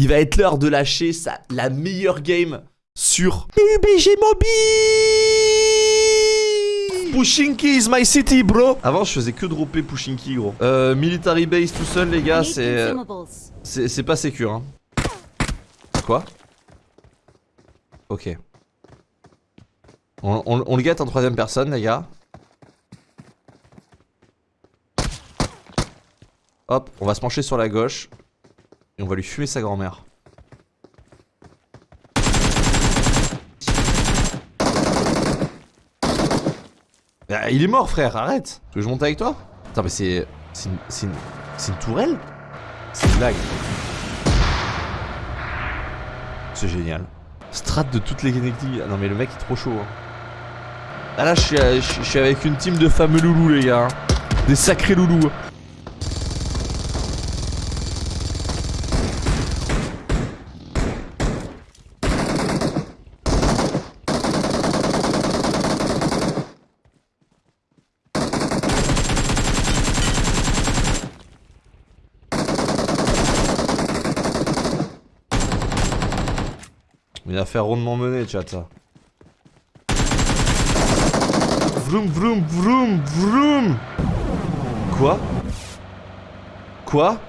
Il va être l'heure de lâcher sa, la meilleure game sur PUBG Mobile Pushinki is my city, bro Avant, je faisais que dropper Pushinki, gros. Euh, military base tout seul, les gars, c'est... C'est c'est pas sécure, hein. Quoi? Ok. On, on- on le guette en troisième personne, les gars. Hop, on va se pencher sur la gauche. On va lui fumer sa grand-mère. Ah, il est mort, frère, arrête Tu veux que je monte avec toi? Attends, mais c'est... C'est une... C'est une... une tourelle? C'est une blague. C'est génial. Strat de toutes les Kennedy. Ah non, mais le mec est trop chaud. hein. Ah là, je suis, euh, je suis avec une team de fameux loulous, les gars. hein. Des sacrés loulous. Une affaire rondement menée, chat. ça. Vroom vroom vroom vroom Quoi? Quoi?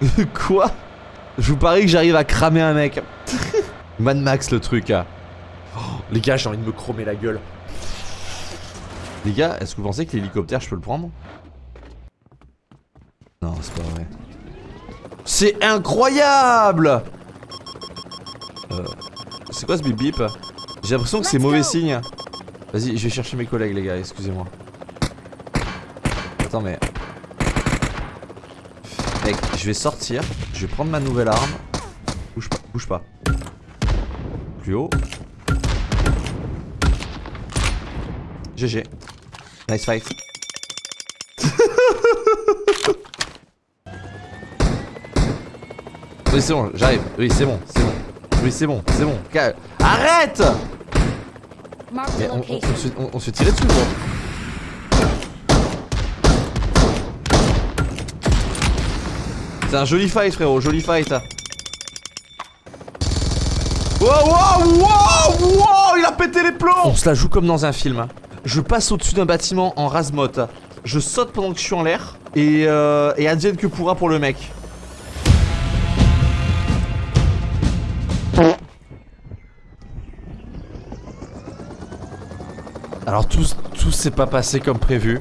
Quoi? Je vous parie que j'arrive à cramer un mec. Mad Max le truc. Oh, les gars, j'ai envie de me chromer la gueule. Les gars, est-ce que vous pensez que l'hélicoptère, je peux le prendre? Non, c'est pas vrai. C'est incroyable Euh, C'est quoi ce bip bip J'ai l'impression que c'est mauvais signe. Vas-y, je vais chercher mes collègues les gars, excusez-moi. Attends mais... Mec, je vais sortir, je vais prendre ma nouvelle arme. Bouge pas, bouge pas. Plus haut. GG. Nice fight. Oui, c'est bon, j'arrive. Oui, c'est bon, c'est bon. Oui, c'est bon, c'est bon. Arrête Mais on, on- on location. se, on- on se fait tirer dessus, gros. C'est un joli fight, frérot, joli fight. Wow, wow, wow, wow, il a pété les plombs On se la joue comme dans un film. Je passe au-dessus d'un bâtiment en rasmote. Je saute pendant que je suis en l'air. Et, euh, et advienne que pourra pour le mec. Alors tout, s'est pas passé comme prévu.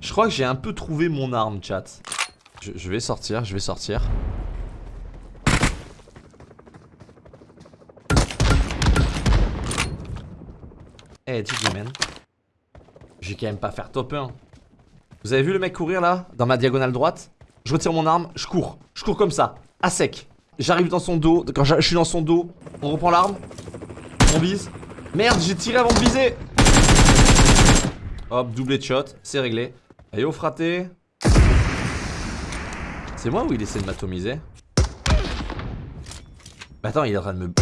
Je crois que j'ai un peu trouvé mon arme, chat. Je, vais sortir, je vais sortir. Eh, hey, man. J'ai quand même pas faire top 1. Vous avez vu le mec courir là, dans ma diagonale droite? Je retire mon arme, je cours. Je cours comme ça, à sec. J'arrive dans son dos, quand je suis dans son dos, on reprend l'arme. On vise. Merde, j'ai tiré avant de viser. Hop, doublé de shot, c'est réglé. Et au fraté. C'est moi ou il essaie de m'atomiser? Mais attends, il est en train de me...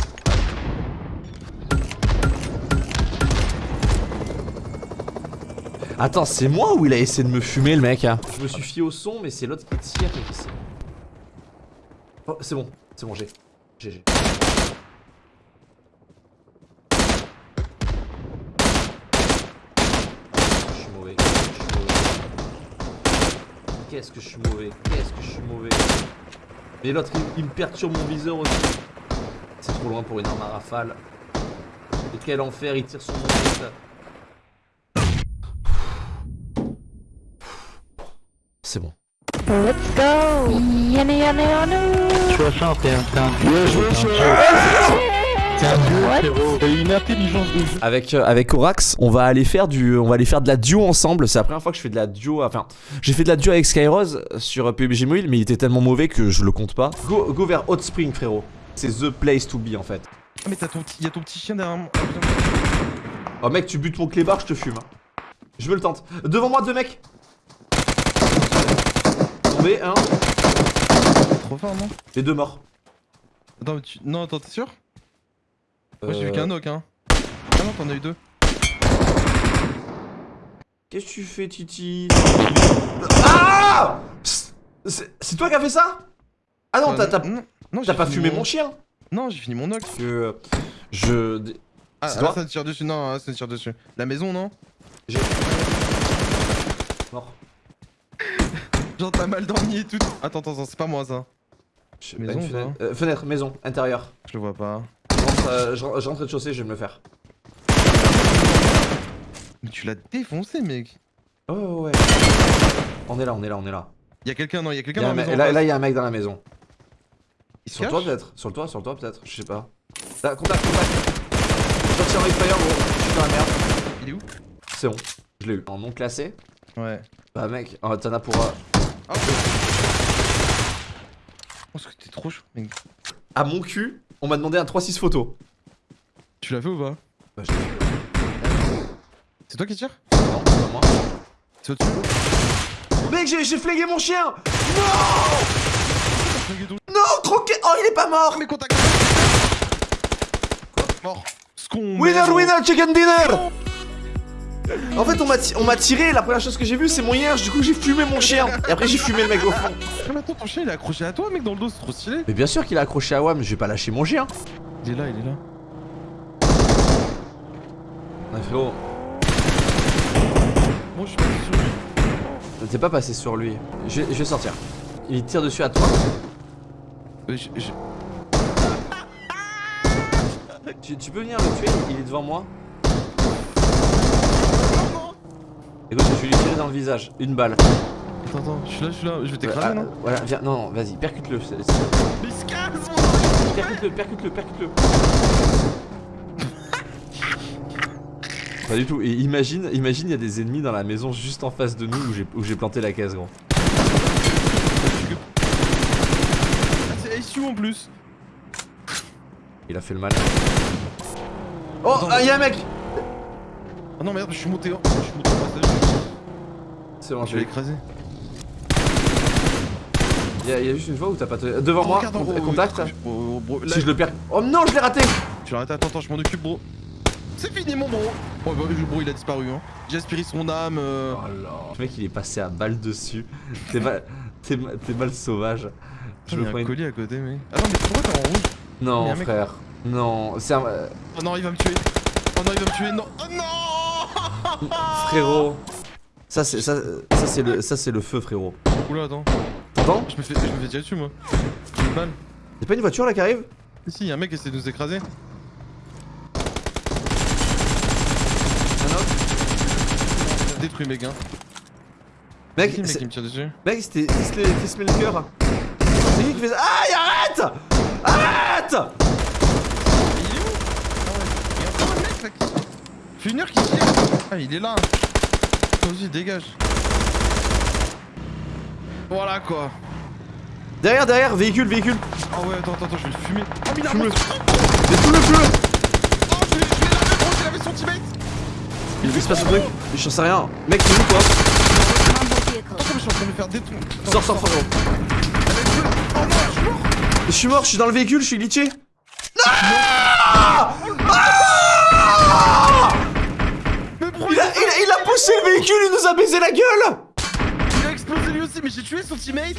Attends, c'est moi ou il a essayé de me fumer le mec hein? Je me suis fié au son, mais c'est l'autre qui tire et qui. Oh, c'est bon, c'est bon, j'ai. GG. Je suis mauvais. Qu'est-ce que je suis mauvais, qu'est-ce que je suis mauvais. Mais l'autre, il, il me perturbe mon viseur aussi. C'est trop loin pour une arme à rafale. Et quel enfer, il tire sur mon tête. C'est bon. Let's go. Yana yana yana. 60 t'es un, t'es un Bien joué, T'es un dieu, frérot. T'as une intelligence de jeu. Avec, euh, avec Orax, on va aller faire du, on va aller faire de la duo ensemble. C'est la première fois que je fais de la duo. Enfin, j'ai fait de la duo avec Skyrose sur euh, PUBG Mobile, mais il était tellement mauvais que je le compte pas. Go, go vers Hot Spring, frérot. C'est the place to be en fait. Ah mais t'as ton petit, y a ton petit chien derrière moi. Oh mec, tu butes mon clébard, je te fume. hein. Je veux le tente. Devant moi, deux mecs. Tombé, un. Trop fort non Les deux morts. Attends, mais tu... non attends t'es sûr Moi j'ai Euh, vu qu'un knock hein. Ah non t'en as eu deux. Qu'est-ce que tu fais, Titi Ah C'est toi qui as fait ça Ah non, Euh, t'as t'as- non, non, t'as j'ai pas fumé mon chien Non, j'ai fini mon knock. Que je. Ah, toi ça tire dessus. Non, là, ça tire dessus. La maison, non Mort. Genre, t'as mal dormi et tout. Attends, attends, attends, c'est pas moi ça. Je- Maison, pas fenêtre, euh, fenêtre, maison, intérieur. Je le vois pas. Je rentre, euh, je rentre rez-de-chaussée, je vais me le faire. Mais tu l'as défoncé, mec. Oh ouais. On est là, on est là, on est là. Y'a quelqu'un, non, y'a quelqu'un y a dans la maison. là, en face. là, il y a un mec dans la maison. Il se Sur le toit peut-être Sur le toit, sur le toit peut-être Je sais pas. Là, contact, contact. Je tire en fire, gros. Je suis dans la merde. Il est où? C'est bon. Je l'ai eu. En non classé Ouais. Bah, mec, oh, t'en as pour. euh, Ah, Oh, parce que t'es trop chaud, mec. À mon cul, on m'a demandé un 3-6 photo. Tu l'as fait ou pas Bah, je l'ai fait. C'est toi qui tires Non, c'est pas moi. C'est au-dessus Mec, j'ai flégué mon chien tout. Non, troqué Oh, il est pas mort Mais contact Mort Scon Winner, winner, chicken dinner En fait, on m'a ti- on m'a tiré, la première chose que j'ai vue, c'est mon hierge, du coup j'ai fumé mon chien. Et après, j'ai fumé le mec au fond. Ah, mais attends, ton chien il est accroché à toi, mec, dans le dos, c'est trop stylé. Mais bien sûr qu'il a accroché à WAM, je vais pas lâcher mon chien. Il est là, il est là. Ouais, frérot, Moi, je suis pas sur lui. t'es pas passé sur lui. Je, vais- je vais sortir. Il tire dessus à toi. Euh, je- je- Tu, tu peux venir le tuer, il est devant moi. Écoute, je vais lui tirer dans le visage. Une balle. Attends, attends, je suis là, je suis là, je vais t'écraser, Ah, non Voilà, viens, non, non, vas-y, percute-le. Mais se casse, mon Percute-le, percute-le, percute-le. Pas du tout. Et imagine, imagine, il y a des ennemis dans la maison juste en face de nous où j'ai- planté la caisse, gros. Ah, c'est SU en plus Il a fait le mal. Oh, ah, il y a un mec Ah non, merde, je suis monté, en- je suis monté au passage. C'est bon, Je l'ai. l'écraser. Il y, a- juste une fois où t'as pas. te- Devant Oh, moi, regarde haut, contact. Oh, oh, bro, là, Si je le perds. Oh non, je l'ai raté Tu l'arrêtes, attends, attends, je m'en occupe, bro. C'est fini, mon bro. Oh, bah, le bro, il a disparu, hein. J'ai aspiré son âme. euh. Le mec, il est passé à balle dessus. T'es mal, t'es mal, sauvage. Je me prends un une... colis à côté, mec. Attends, mais pourquoi t'es en rouge? Non, mec- frère. Non, c'est un. euh, Oh non, il va me tuer. Oh non, il va me tuer. Non. Oh non Frérot. Ça, c'est ça, ça c'est le, ça, c'est le feu, frérot. Oula, attends. T'entends Je me fais, je me fais tirer dessus, moi. J'ai une balle. Y'a pas une voiture là qui arrive? Si, si, y'a un mec qui essaie de nous écraser. Détruit, mec, hein. Mec, C'est qui, mec c'est- qui me tire dessus? mec, c'était Chris Melker. C'est lui qui fait ça. Aïe, arrête Arrête Il est où? Il tire. Ah, il est là. Aussi, dégage. Voilà quoi. Derrière, derrière, véhicule, véhicule. Ah ouais, attends, attends, je vais le fumer. Oh, mais il a Fume-le. monstre. Mais tout le feu Oh, je laver, gros, j'ai lavé son teammate. Il se passe un truc J'en sais rien. Mec, t'es où toi Attends, je suis en train de me faire détruire. Sors, sors, frérot. Oh non, je suis mort. Je suis mort, je suis dans le véhicule, je suis glitché. Mais bro, Il a, poussé le véhicule, il nous a baisé la gueule il a explosé lui aussi, mais j'ai tué son teammate.